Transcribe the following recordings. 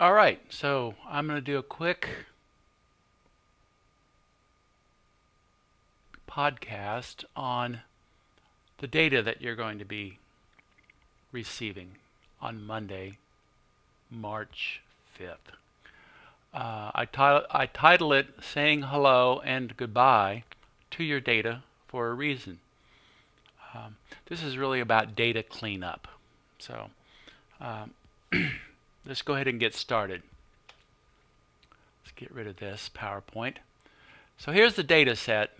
All right, so I'm going to do a quick podcast on the data that you're going to be receiving on Monday, March 5th. Uh, I, title, I title it Saying Hello and Goodbye to Your Data for a Reason. Um, this is really about data cleanup. So um, let's go ahead and get started. Let's get rid of this PowerPoint. So here's the data set,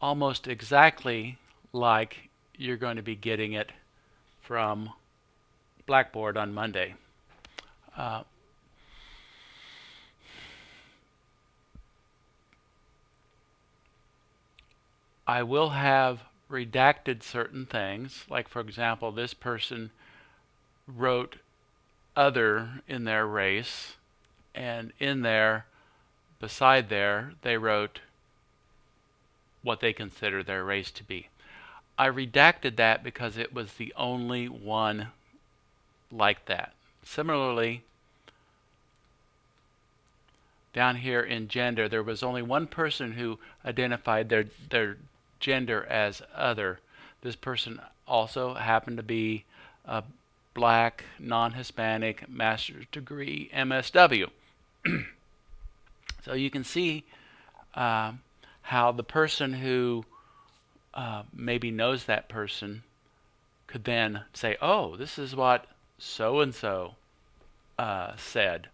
almost exactly like you're going to be getting it from Blackboard on Monday. Uh, I will have redacted certain things, like for example, this person wrote other in their race, and in there, beside there, they wrote what they consider their race to be. I redacted that because it was the only one like that. Similarly, down here in gender, there was only one person who identified their, their gender as other. This person also happened to be a black, non-Hispanic, master's degree, MSW. so you can see uh, how the person who uh, maybe knows that person could then say, oh, this is what so-and-so uh, said.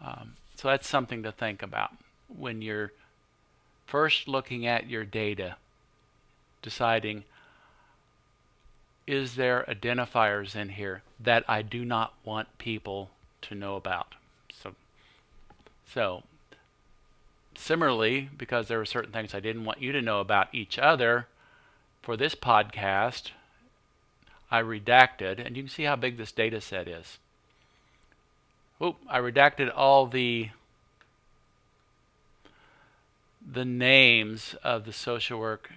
Um, so that's something to think about when you're first looking at your data, deciding is there identifiers in here that I do not want people to know about. So, so similarly, because there were certain things I didn't want you to know about each other, for this podcast, I redacted, and you can see how big this data set is. Oh, I redacted all the the names of the social work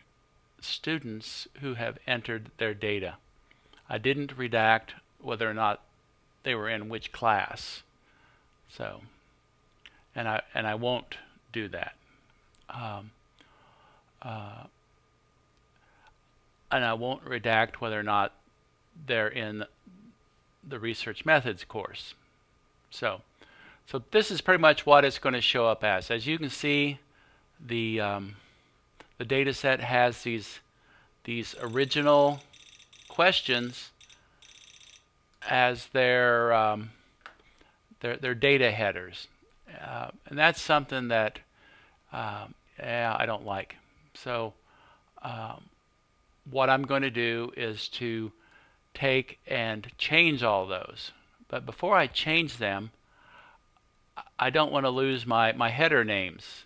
students who have entered their data. I didn't redact whether or not they were in which class. So, and I and I won't do that. Um, uh, and I won't redact whether or not they're in the research methods course. So, so this is pretty much what it's going to show up as. As you can see, the um, the data set has these these original questions as their um, their, their data headers, uh, and that's something that um, yeah, I don't like. So um, what I'm going to do is to take and change all those. But before I change them, I don't want to lose my, my header names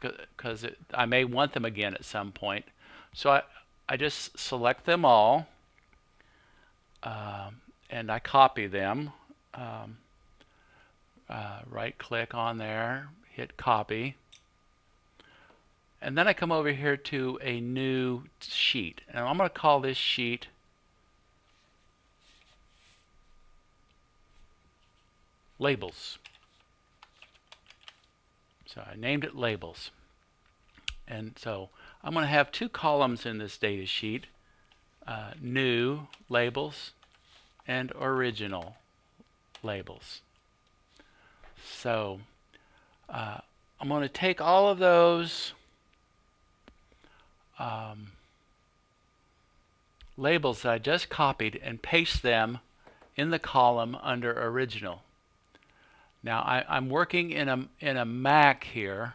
because I may want them again at some point. So I, I just select them all uh, and I copy them. Um, uh, right click on there, hit copy. And then I come over here to a new sheet. And I'm going to call this sheet labels. So I named it labels. And so I'm going to have two columns in this data sheet, uh, new labels and original labels. So uh, I'm going to take all of those um, labels that I just copied and paste them in the column under original. Now I, am working in a, in a Mac here,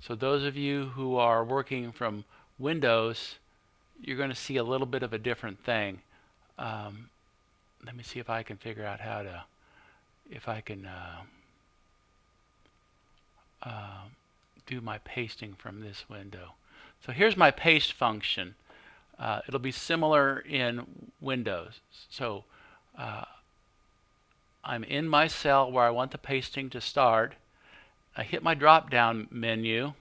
so those of you who are working from Windows, you're going to see a little bit of a different thing. Um, let me see if I can figure out how to, if I can uh, uh, do my pasting from this window. So here's my paste function. Uh, it'll be similar in Windows. So uh, I'm in my cell where I want the pasting to start. I hit my drop down menu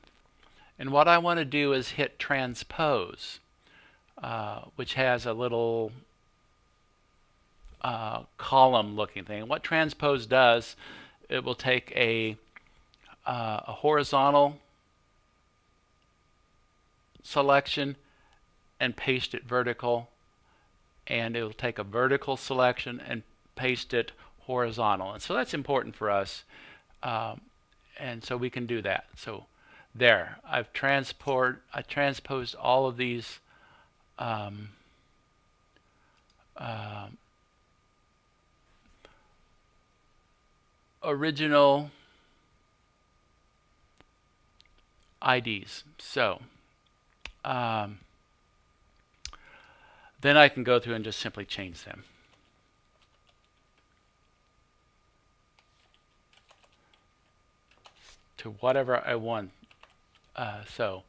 and what I want to do is hit transpose uh, which has a little uh, column looking thing. What transpose does, it will take a, uh, a horizontal selection and paste it vertical and it will take a vertical selection and paste it horizontal. And so that's important for us um, and so we can do that. So there I've transport I transposed all of these um, uh, original IDs so um, then I can go through and just simply change them. To whatever I want. Uh, so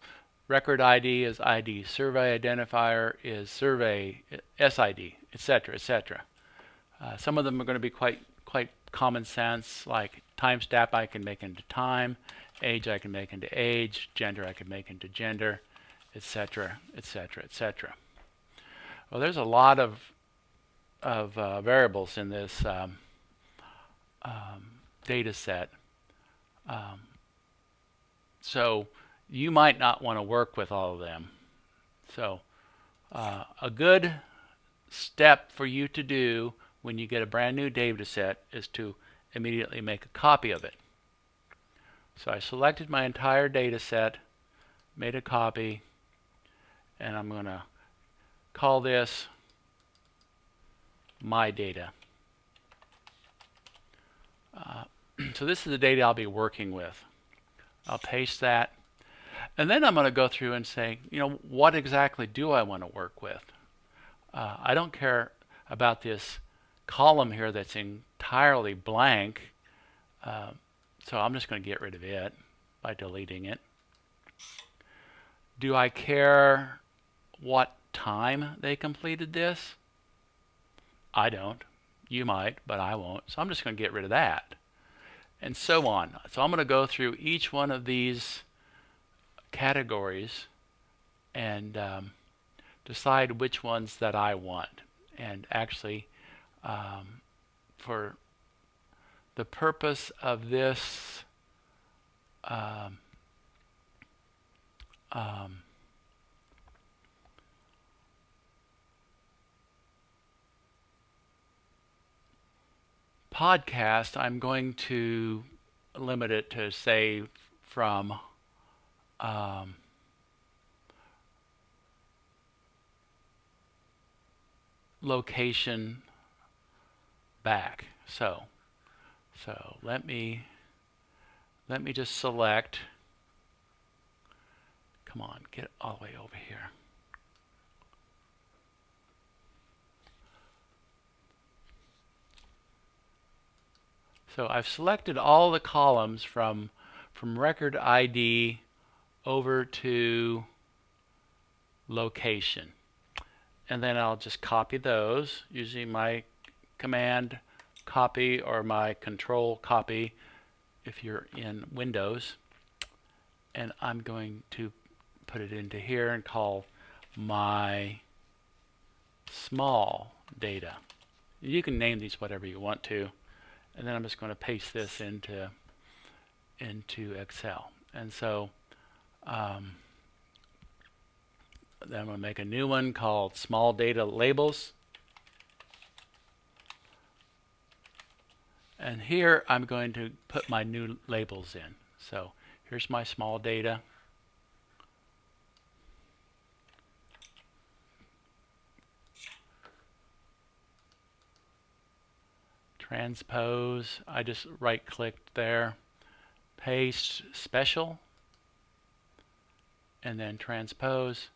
record ID is ID, survey identifier is survey SID, etc., etc. Uh, some of them are going to be quite quite common sense, like time stamp I can make into time, age I can make into age, gender I can make into gender, etc., etc., etc. Well, there's a lot of of uh, variables in this um, um, data set. Um, so you might not want to work with all of them. So uh, a good step for you to do when you get a brand new data set is to immediately make a copy of it. So I selected my entire data set, made a copy, and I'm going to call this my data. Uh, so this is the data I'll be working with. I'll paste that. And then I'm going to go through and say, you know, what exactly do I want to work with? Uh, I don't care about this column here that's entirely blank. Uh, so I'm just going to get rid of it by deleting it. Do I care what time they completed this? I don't. You might, but I won't. So I'm just going to get rid of that. And so on. So I'm going to go through each one of these categories and um, decide which ones that I want. And actually, um, for the purpose of this um, podcast, I'm going to limit it to say from um, location back. So, so let me let me just select. Come on, get all the way over here. So I've selected all the columns from, from record ID over to location. And then I'll just copy those using my command copy or my control copy if you're in Windows. And I'm going to put it into here and call my small data. You can name these whatever you want to and then I'm just going to paste this into into Excel. And so um, then I'm going to make a new one called Small Data Labels. And here I'm going to put my new labels in. So here's my small data. Transpose, I just right clicked there, paste special, and then transpose.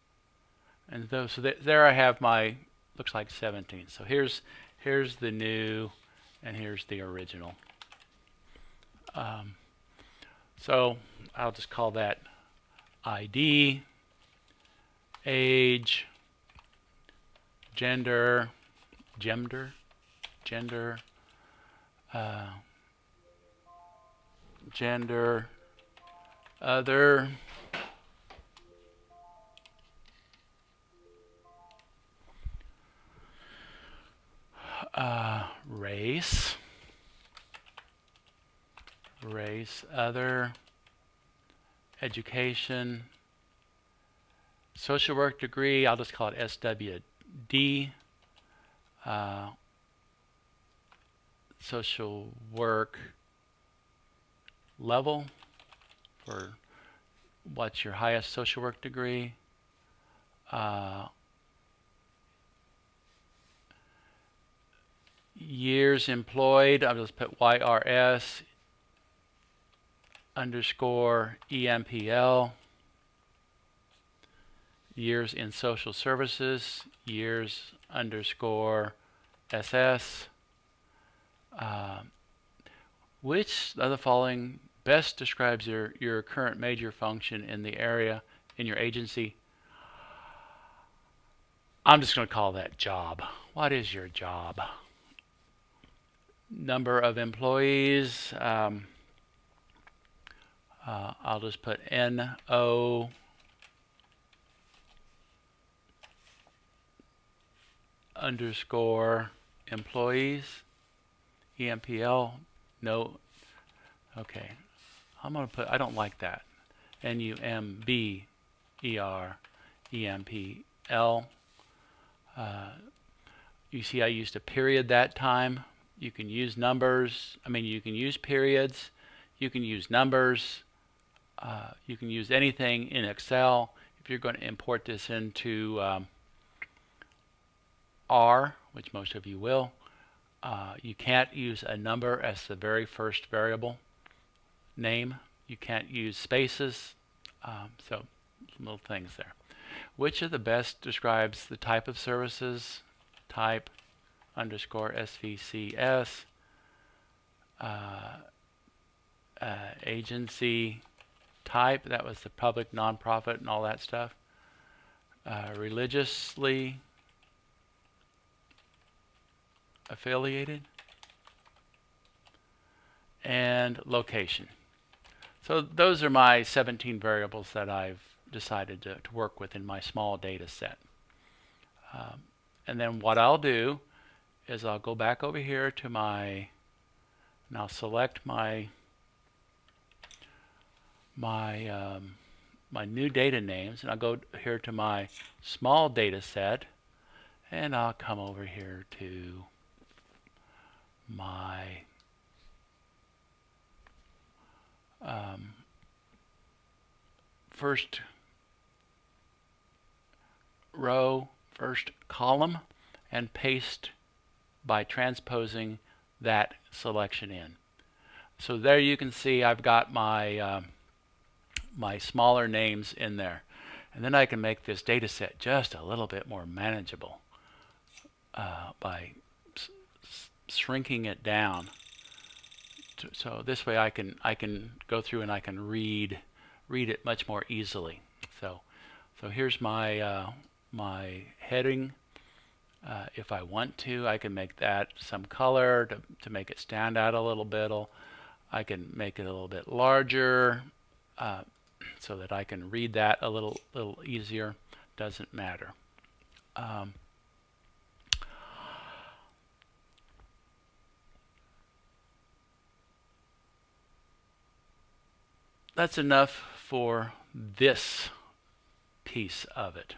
And those, so th there I have my, looks like 17. So here's, here's the new, and here's the original. Um, so I'll just call that ID, age, gender, gender, gender, uh, gender, other, uh, race, race, other, education, social work degree, I'll just call it SWD, uh, social work level for what's your highest social work degree. Uh, years employed, I'll just put YRS underscore EMPL. Years in social services, years underscore SS. Uh, which of the following best describes your, your current major function in the area in your agency? I'm just going to call that job. What is your job? Number of employees. Um, uh, I'll just put NO underscore employees. EMPL. No. Okay. I'm going to put, I don't like that. N-U-M-B-E-R-E-M-P-L. Uh, you see I used a period that time. You can use numbers. I mean, you can use periods. You can use numbers. Uh, you can use anything in Excel. If you're going to import this into um, R, which most of you will, uh, you can't use a number as the very first variable name. You can't use spaces. Um, so little things there. Which of the best describes the type of services? Type underscore SVCS. Uh, uh, agency type, that was the public, nonprofit, and all that stuff. Uh, religiously affiliated. And location. So those are my 17 variables that I've decided to, to work with in my small data set. Um, and then what I'll do is I'll go back over here to my, and I'll select my my um, my new data names and I'll go here to my small data set and I'll come over here to my um, first row, first column, and paste by transposing that selection in. So there you can see I've got my uh, my smaller names in there. And then I can make this data set just a little bit more manageable uh, by shrinking it down. so this way I can I can go through and I can read read it much more easily. So so here's my uh, my heading. Uh, if I want to, I can make that some color to, to make it stand out a little bit. I can make it a little bit larger uh, so that I can read that a little little easier. Doesn't matter. Um, that's enough for this piece of it.